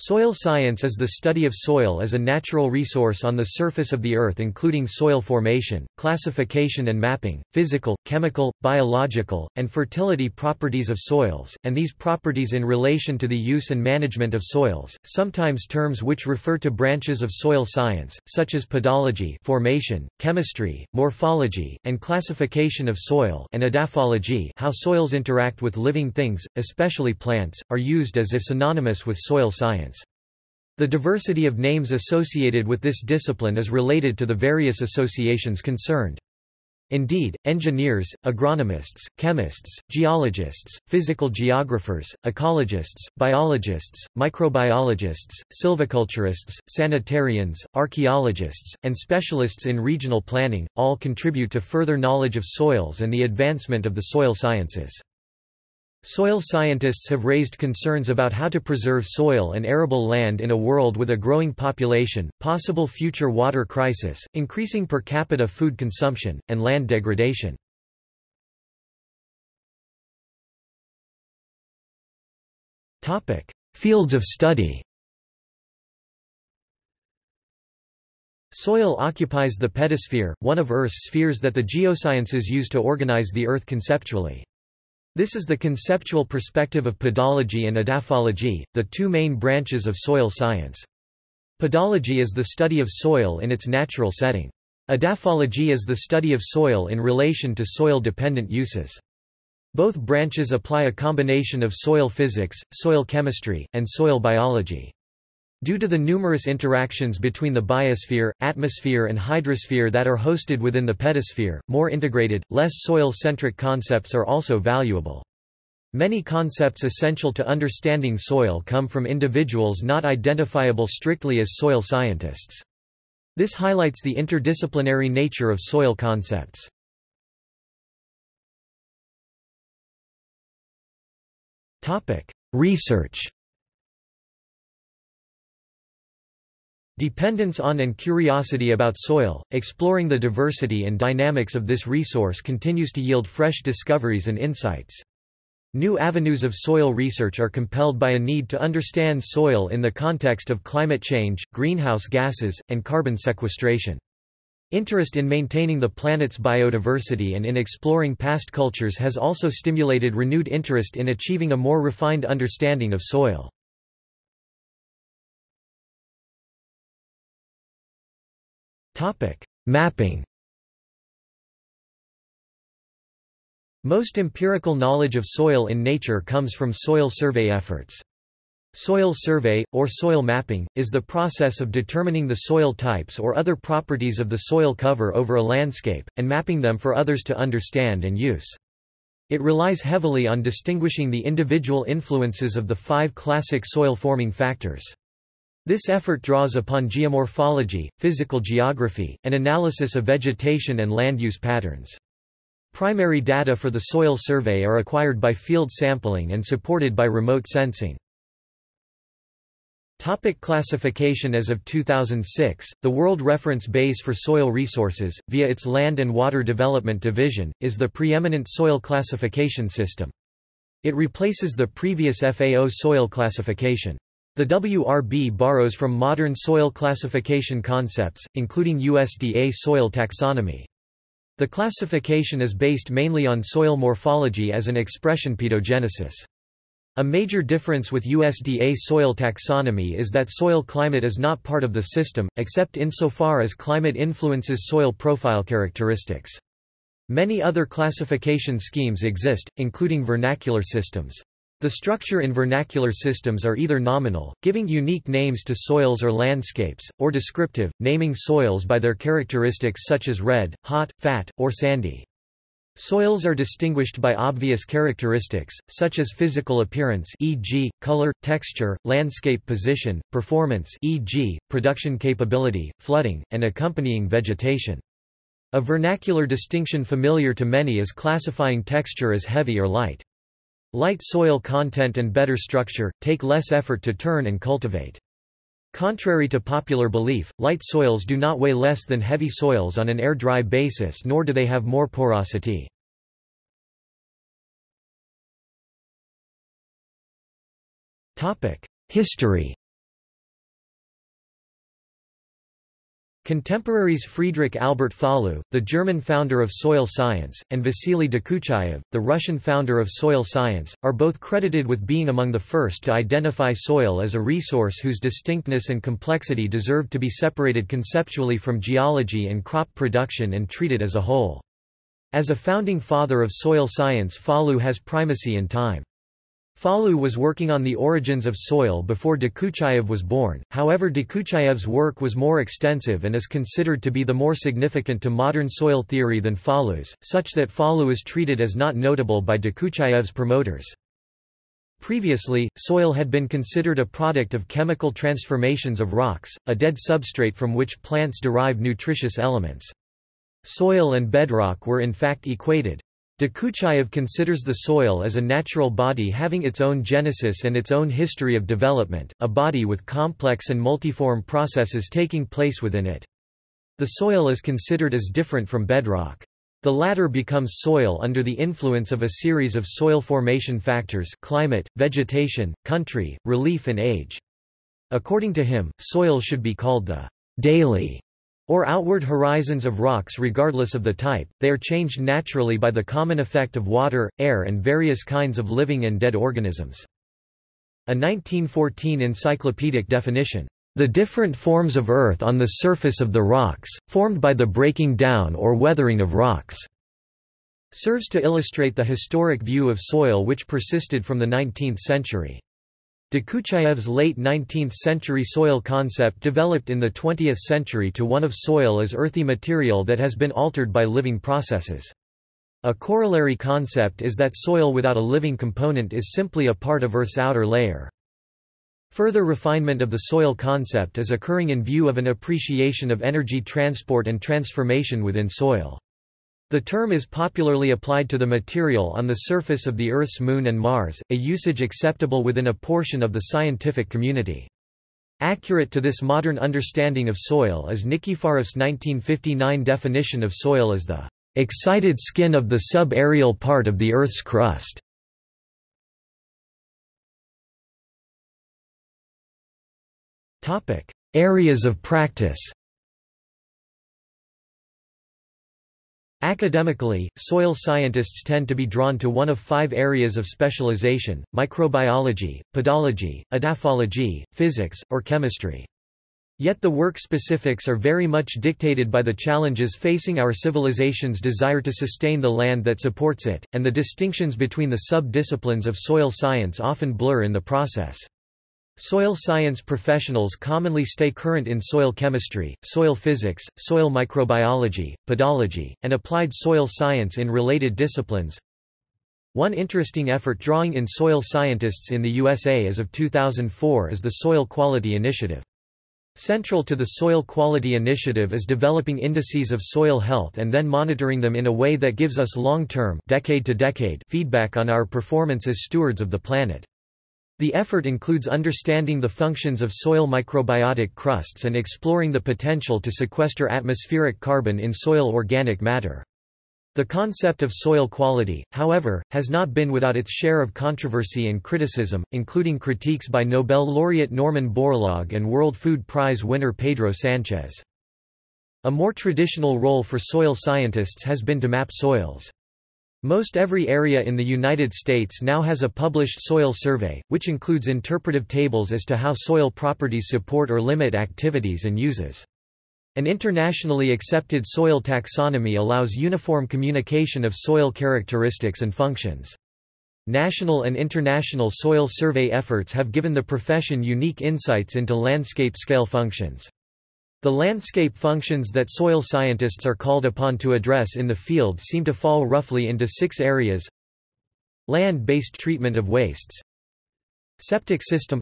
Soil science is the study of soil as a natural resource on the surface of the Earth including soil formation, classification and mapping, physical, chemical, biological, and fertility properties of soils, and these properties in relation to the use and management of soils, sometimes terms which refer to branches of soil science, such as pedology formation, chemistry, morphology, and classification of soil and edaphology how soils interact with living things, especially plants, are used as if synonymous with soil science. The diversity of names associated with this discipline is related to the various associations concerned. Indeed, engineers, agronomists, chemists, geologists, physical geographers, ecologists, biologists, microbiologists, silviculturists, sanitarians, archaeologists, and specialists in regional planning, all contribute to further knowledge of soils and the advancement of the soil sciences. Soil scientists have raised concerns about how to preserve soil and arable land in a world with a growing population, possible future water crisis, increasing per capita food consumption, and land degradation. Fields of study Soil occupies the pedosphere, one of Earth's spheres that the geosciences use to organize the Earth conceptually. This is the conceptual perspective of pedology and edaphology, the two main branches of soil science. Pedology is the study of soil in its natural setting. Edaphology is the study of soil in relation to soil-dependent uses. Both branches apply a combination of soil physics, soil chemistry, and soil biology. Due to the numerous interactions between the biosphere, atmosphere and hydrosphere that are hosted within the pedosphere, more integrated, less soil-centric concepts are also valuable. Many concepts essential to understanding soil come from individuals not identifiable strictly as soil scientists. This highlights the interdisciplinary nature of soil concepts. Research Dependence on and curiosity about soil, exploring the diversity and dynamics of this resource continues to yield fresh discoveries and insights. New avenues of soil research are compelled by a need to understand soil in the context of climate change, greenhouse gases, and carbon sequestration. Interest in maintaining the planet's biodiversity and in exploring past cultures has also stimulated renewed interest in achieving a more refined understanding of soil. Mapping Most empirical knowledge of soil in nature comes from soil survey efforts. Soil survey, or soil mapping, is the process of determining the soil types or other properties of the soil cover over a landscape, and mapping them for others to understand and use. It relies heavily on distinguishing the individual influences of the five classic soil-forming factors. This effort draws upon geomorphology, physical geography, and analysis of vegetation and land use patterns. Primary data for the soil survey are acquired by field sampling and supported by remote sensing. Topic classification As of 2006, the World Reference Base for Soil Resources, via its Land and Water Development Division, is the preeminent soil classification system. It replaces the previous FAO soil classification. The WRB borrows from modern soil classification concepts, including USDA soil taxonomy. The classification is based mainly on soil morphology as an expression pedogenesis. A major difference with USDA soil taxonomy is that soil climate is not part of the system, except insofar as climate influences soil profile characteristics. Many other classification schemes exist, including vernacular systems. The structure in vernacular systems are either nominal, giving unique names to soils or landscapes, or descriptive, naming soils by their characteristics such as red, hot, fat, or sandy. Soils are distinguished by obvious characteristics, such as physical appearance e.g., color, texture, landscape position, performance e.g., production capability, flooding, and accompanying vegetation. A vernacular distinction familiar to many is classifying texture as heavy or light. Light soil content and better structure, take less effort to turn and cultivate. Contrary to popular belief, light soils do not weigh less than heavy soils on an air-dry basis nor do they have more porosity. History Contemporaries Friedrich Albert Fallou, the German founder of soil science, and Vasily Dokuchaev, the Russian founder of soil science, are both credited with being among the first to identify soil as a resource whose distinctness and complexity deserved to be separated conceptually from geology and crop production and treated as a whole. As a founding father of soil science Fallou has primacy in time. Fallou was working on the origins of soil before Dokuchaev was born, however Dokuchaev's work was more extensive and is considered to be the more significant to modern soil theory than Fallou's, such that Fallou is treated as not notable by Dokuchaev's promoters. Previously, soil had been considered a product of chemical transformations of rocks, a dead substrate from which plants derive nutritious elements. Soil and bedrock were in fact equated. Dokuchaev considers the soil as a natural body having its own genesis and its own history of development, a body with complex and multiform processes taking place within it. The soil is considered as different from bedrock. The latter becomes soil under the influence of a series of soil formation factors climate, vegetation, country, relief and age. According to him, soil should be called the daily or outward horizons of rocks regardless of the type, they are changed naturally by the common effect of water, air and various kinds of living and dead organisms. A 1914 encyclopedic definition, "...the different forms of earth on the surface of the rocks, formed by the breaking down or weathering of rocks." serves to illustrate the historic view of soil which persisted from the 19th century. Dokuchaev's late 19th-century soil concept developed in the 20th century to one of soil as earthy material that has been altered by living processes. A corollary concept is that soil without a living component is simply a part of Earth's outer layer. Further refinement of the soil concept is occurring in view of an appreciation of energy transport and transformation within soil. The term is popularly applied to the material on the surface of the Earth's Moon and Mars, a usage acceptable within a portion of the scientific community. Accurate to this modern understanding of soil is Nikiforoff's 1959 definition of soil as the excited skin of the sub-aerial part of the Earth's crust. Areas of practice Academically, soil scientists tend to be drawn to one of five areas of specialization, microbiology, pedology, edaphology, physics, or chemistry. Yet the work specifics are very much dictated by the challenges facing our civilization's desire to sustain the land that supports it, and the distinctions between the sub-disciplines of soil science often blur in the process. Soil science professionals commonly stay current in soil chemistry, soil physics, soil microbiology, pedology, and applied soil science in related disciplines. One interesting effort drawing in soil scientists in the USA as of 2004 is the Soil Quality Initiative. Central to the Soil Quality Initiative is developing indices of soil health and then monitoring them in a way that gives us long-term feedback on our performance as stewards of the planet. The effort includes understanding the functions of soil microbiotic crusts and exploring the potential to sequester atmospheric carbon in soil organic matter. The concept of soil quality, however, has not been without its share of controversy and criticism, including critiques by Nobel laureate Norman Borlaug and World Food Prize winner Pedro Sanchez. A more traditional role for soil scientists has been to map soils. Most every area in the United States now has a published soil survey, which includes interpretive tables as to how soil properties support or limit activities and uses. An internationally accepted soil taxonomy allows uniform communication of soil characteristics and functions. National and international soil survey efforts have given the profession unique insights into landscape-scale functions. The landscape functions that soil scientists are called upon to address in the field seem to fall roughly into six areas. Land-based treatment of wastes. Septic system.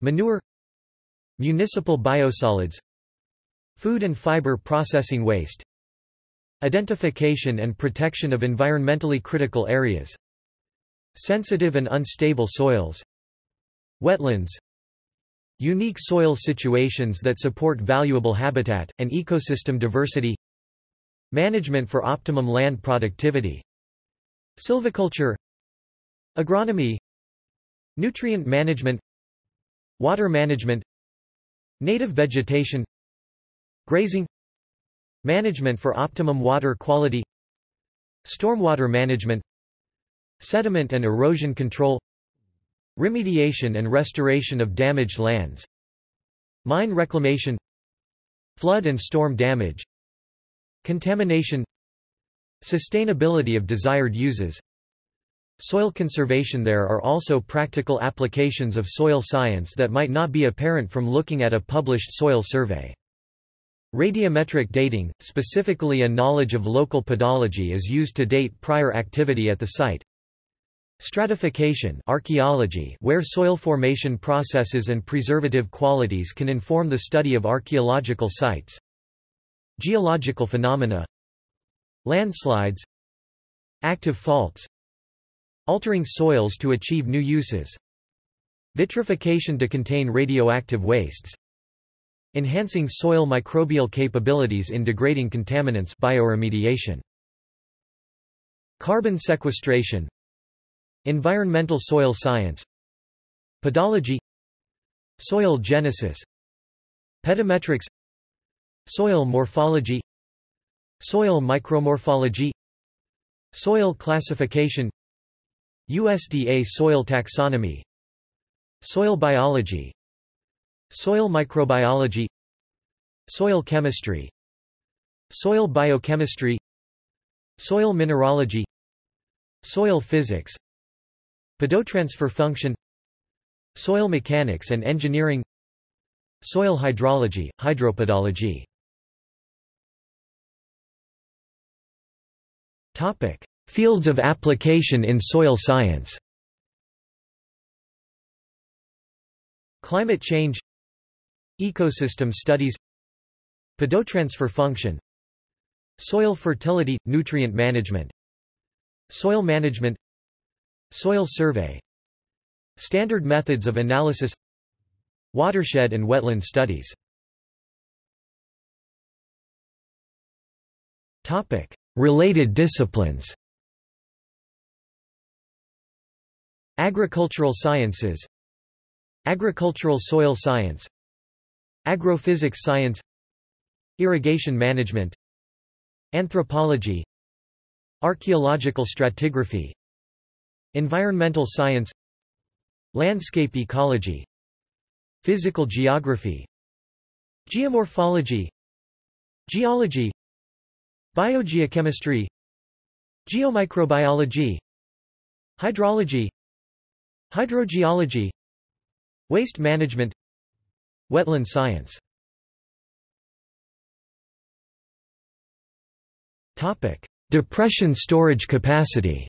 Manure. Municipal biosolids. Food and fiber processing waste. Identification and protection of environmentally critical areas. Sensitive and unstable soils. Wetlands Unique soil situations that support valuable habitat, and ecosystem diversity. Management for optimum land productivity. Silviculture. Agronomy. Nutrient management. Water management. Native vegetation. Grazing. Management for optimum water quality. Stormwater management. Sediment and erosion control Remediation and restoration of damaged lands Mine reclamation Flood and storm damage Contamination Sustainability of desired uses Soil conservation There are also practical applications of soil science that might not be apparent from looking at a published soil survey. Radiometric dating, specifically a knowledge of local pedology is used to date prior activity at the site. Stratification archaeology where soil formation processes and preservative qualities can inform the study of archaeological sites. Geological phenomena. Landslides. Active faults. Altering soils to achieve new uses. Vitrification to contain radioactive wastes. Enhancing soil microbial capabilities in degrading contaminants bioremediation. Carbon sequestration Environmental soil science. Pedology Soil genesis. Pedometrics Soil morphology. Soil micromorphology. Soil classification. USDA soil taxonomy. Soil biology. Soil microbiology. Soil chemistry. Soil biochemistry. Soil mineralogy. Soil physics Pedotransfer function Soil mechanics and engineering Soil hydrology, hydropedology Topic: Fields of application in soil science. Climate change Ecosystem studies Pedotransfer function Soil fertility – nutrient management Soil management Soil survey. Standard methods of analysis. Watershed and wetland studies. Topic. Related disciplines. Agricultural sciences. Agricultural soil science. Agrophysics science. Irrigation management. Anthropology. Archaeological stratigraphy Environmental science Landscape ecology Physical geography Geomorphology Geology Biogeochemistry Geomicrobiology Hydrology Hydrogeology Waste management Wetland science. Depression storage capacity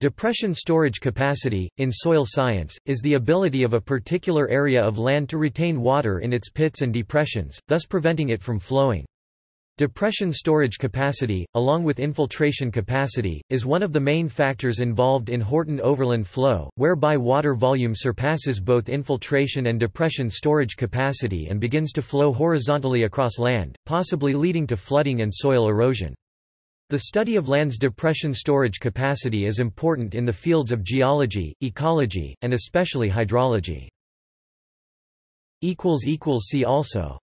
Depression storage capacity, in soil science, is the ability of a particular area of land to retain water in its pits and depressions, thus preventing it from flowing. Depression storage capacity, along with infiltration capacity, is one of the main factors involved in Horton overland flow, whereby water volume surpasses both infiltration and depression storage capacity and begins to flow horizontally across land, possibly leading to flooding and soil erosion. The study of land's depression storage capacity is important in the fields of geology, ecology, and especially hydrology. See also